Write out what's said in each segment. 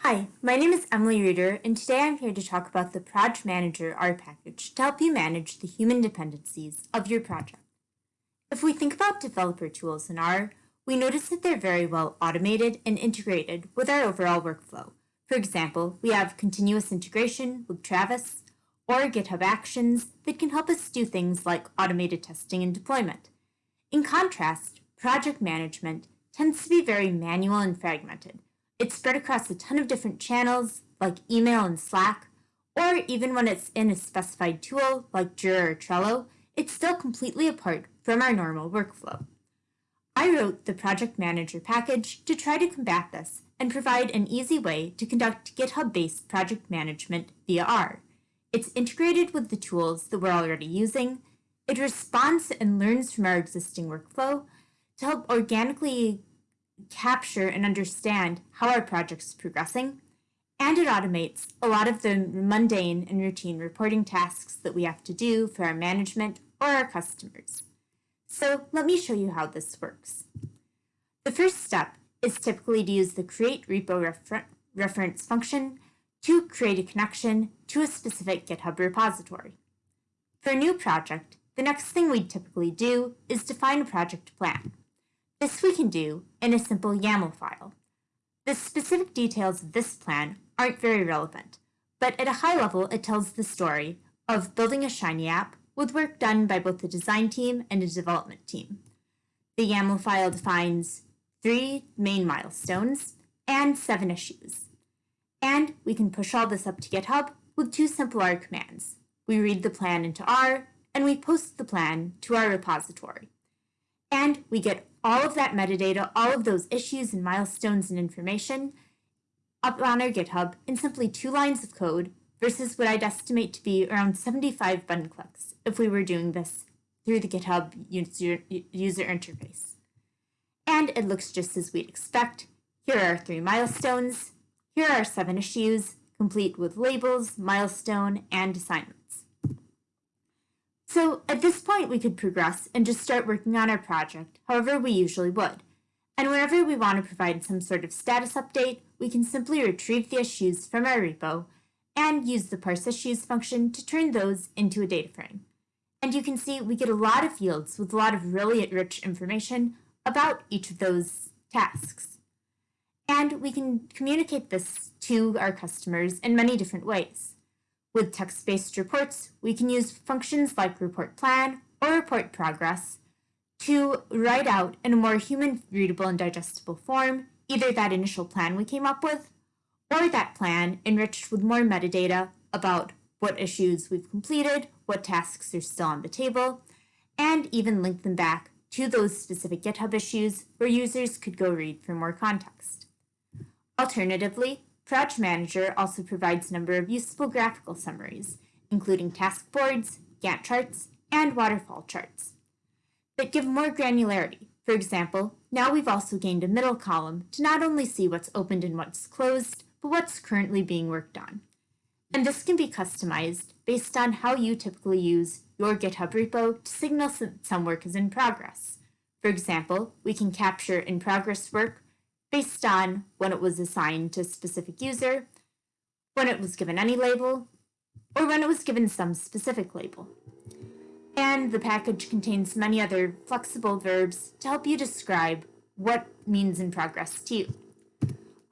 Hi, my name is Emily Riederer, and today I'm here to talk about the Proj Manager R package to help you manage the human dependencies of your project. If we think about developer tools in R, we notice that they're very well automated and integrated with our overall workflow. For example, we have continuous integration with Travis, or GitHub Actions that can help us do things like automated testing and deployment. In contrast, project management tends to be very manual and fragmented. It's spread across a ton of different channels like email and Slack, or even when it's in a specified tool like Jira or Trello, it's still completely apart from our normal workflow. I wrote the Project Manager package to try to combat this and provide an easy way to conduct GitHub-based project management via R. It's integrated with the tools that we're already using. It responds and learns from our existing workflow to help organically capture and understand how our project is progressing. And it automates a lot of the mundane and routine reporting tasks that we have to do for our management or our customers. So let me show you how this works. The first step is typically to use the create repo refer reference function to create a connection to a specific GitHub repository. For a new project, the next thing we'd typically do is define a project plan. This we can do in a simple YAML file. The specific details of this plan aren't very relevant, but at a high level it tells the story of building a Shiny app with work done by both the design team and a development team. The YAML file defines three main milestones and seven issues. And we can push all this up to GitHub with two simple R commands. We read the plan into R, and we post the plan to our repository. And we get all of that metadata, all of those issues and milestones and information up on our GitHub in simply two lines of code versus what I'd estimate to be around 75 button clicks if we were doing this through the GitHub user, user interface. And it looks just as we'd expect. Here are three milestones, here are seven issues, complete with labels, milestone, and assignments. So at this point, we could progress and just start working on our project however we usually would. And whenever we want to provide some sort of status update, we can simply retrieve the issues from our repo and use the parse issues function to turn those into a data frame. And you can see we get a lot of fields with a lot of really rich information about each of those tasks. And we can communicate this to our customers in many different ways. With text-based reports, we can use functions like report plan or report progress to write out in a more human-readable and digestible form either that initial plan we came up with or that plan enriched with more metadata about what issues we've completed, what tasks are still on the table, and even link them back to those specific GitHub issues where users could go read for more context. Alternatively, Proj Manager also provides a number of useful graphical summaries, including task boards, Gantt charts, and waterfall charts, that give more granularity. For example, now we've also gained a middle column to not only see what's opened and what's closed, but what's currently being worked on. And this can be customized based on how you typically use your GitHub repo to signal that some work is in progress. For example, we can capture in progress work based on when it was assigned to a specific user, when it was given any label, or when it was given some specific label. And the package contains many other flexible verbs to help you describe what means in progress to you.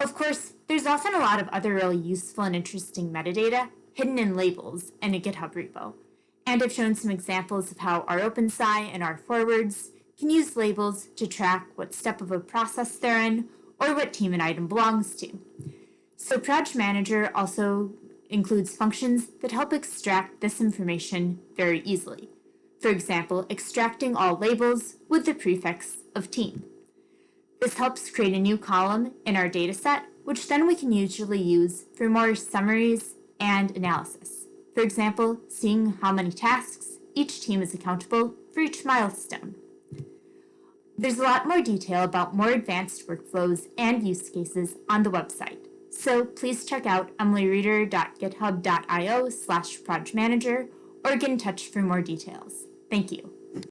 Of course, there's often a lot of other really useful and interesting metadata hidden in labels in a GitHub repo. And I've shown some examples of how rOpenSci and R Forwards can use labels to track what step of a process they're in or what team an item belongs to. So Proj Manager also includes functions that help extract this information very easily. For example, extracting all labels with the prefix of team. This helps create a new column in our dataset, which then we can usually use for more summaries and analysis. For example, seeing how many tasks each team is accountable for each milestone. There's a lot more detail about more advanced workflows and use cases on the website. So please check out emilyriederer.github.io slash projmanager or get in touch for more details. Thank you.